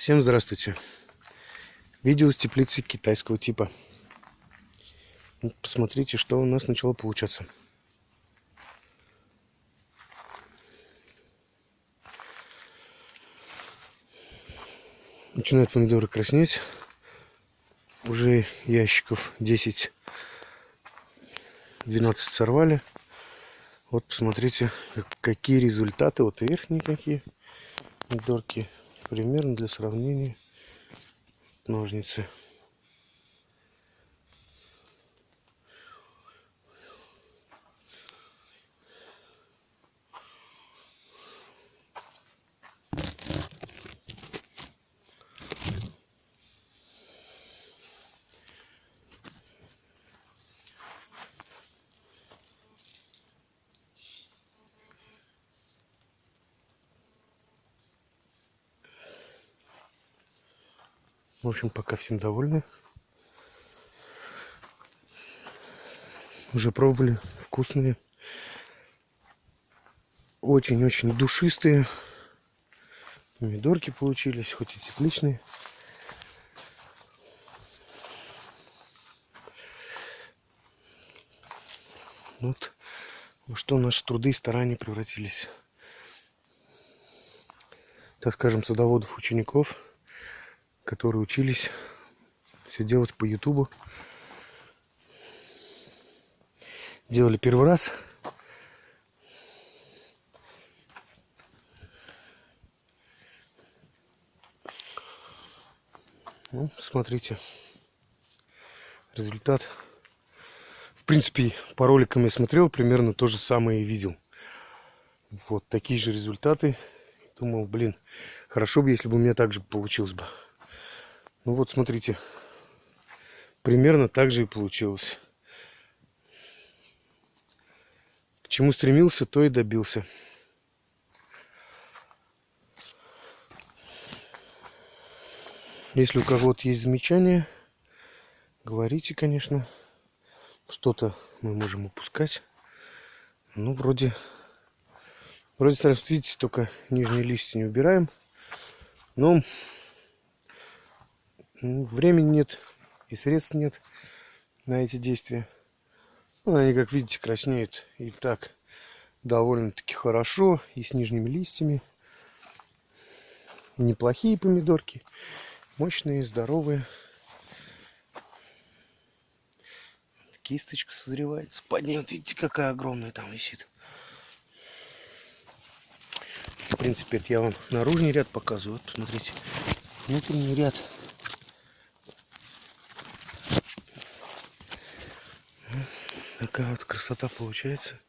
Всем здравствуйте. Видео с теплицы китайского типа. Вот посмотрите, что у нас начало получаться. Начинают помидоры краснеть. Уже ящиков 10-12 сорвали. Вот посмотрите, какие результаты. Вот верхние какие помидорки примерно для сравнения ножницы В общем, пока всем довольны. Уже пробовали. Вкусные. Очень-очень душистые. Помидорки получились, хоть и тепличные. Вот во что наши труды и старания превратились. Так скажем, садоводов, учеников – которые учились все делать по ютубу. Делали первый раз. Ну, смотрите. Результат. В принципе по роликам я смотрел примерно то же самое и видел. Вот такие же результаты. Думал блин хорошо бы если бы у меня так же получилось бы ну вот смотрите, примерно так же и получилось. К чему стремился, то и добился. Если у кого-то есть замечания, говорите, конечно. Что-то мы можем упускать. Ну, вроде... Вроде стараемся, видите, только нижние листья не убираем. Но времени нет и средств нет на эти действия. Ну, они, как видите, краснеют и так довольно-таки хорошо, и с нижними листьями. Неплохие помидорки, мощные, здоровые. Кисточка созревает. Спадни, вот видите, какая огромная там висит. В принципе, это я вам наружный ряд показываю. Вот, смотрите, внутренний ряд. Такая вот красота получается.